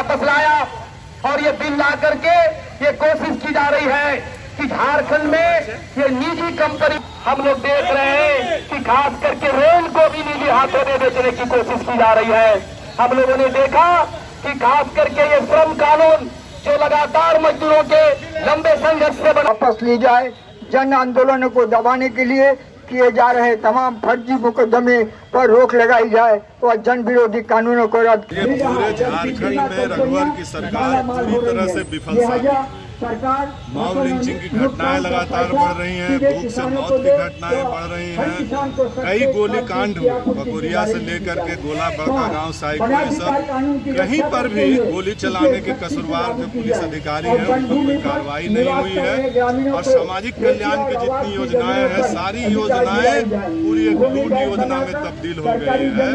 वापस लाया और ये बिल ला करके ये कोशिश की जा रही है कि झारखंड में ये निजी कंपनी हम लोग देख रहे हैं कि खास करके रेल को भी निजी हाथों में बेचने की कोशिश की जा रही है। हम लोगों ने देखा कि खास करके ये श्रम कानून जो लगातार मजदूरों के लंबे संघर्ष से वापस ली जाए, जन आंदोलन को दबाने के लिए किए जा रहे तमाम फर्जी मुकदमे पर रोक लगाई जाए और जन विरोधी कानूनों को रद्द पूरे झारखंड में रघुवर की सरकार पूरी तरह से विफल सरकार मॉब लिंचिंग की घटनाएँ लगातार बढ़ रही हैं भूख से मौत की घटनाएँ बढ़ रही हैं। कई गोली कांड हुए बकोरिया से लेकर के गोला बड़का गाँव साइको ये सब कहीं पर भी गोली चलाने के कसूरवार जो पुलिस अधिकारी हैं उन पर कोई कार्रवाई नहीं हुई है। और सामाजिक कल्याण की जितनी योजनाएँ हैं सारी योजनाएँ पूरी एक लूट योजना में तब्दील हो गई है।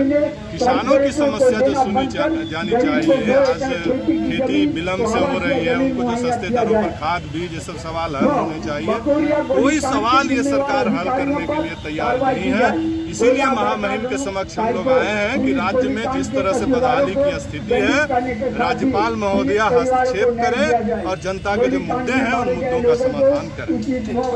किसानों की समस्या जो सुनी जानी चाहिए आज खेती विलम्ब से हो रही है उनको जो सस्ते दरों पर खाद बीज ये सब सवाल हल होने चाहिए। कोई सवाल ये सरकार हल करने के लिए तैयार नहीं है। इसीलिए महामहिम के समक्ष हम लोग आए हैं कि राज्य में जिस तरह से बदहाली की स्थिति है राज्यपाल महोदया हस्तक्षेप करें और जनता के जो मुद्दे हैं उन मुद्दों का समाधान करें।